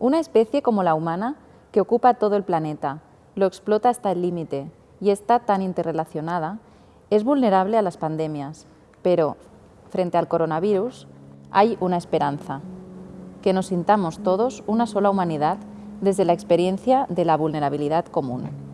Una especie como la humana, que ocupa todo el planeta, lo explota hasta el límite y está tan interrelacionada, es vulnerable a las pandemias, pero frente al coronavirus hay una esperanza, que nos sintamos todos una sola humanidad desde la experiencia de la vulnerabilidad común.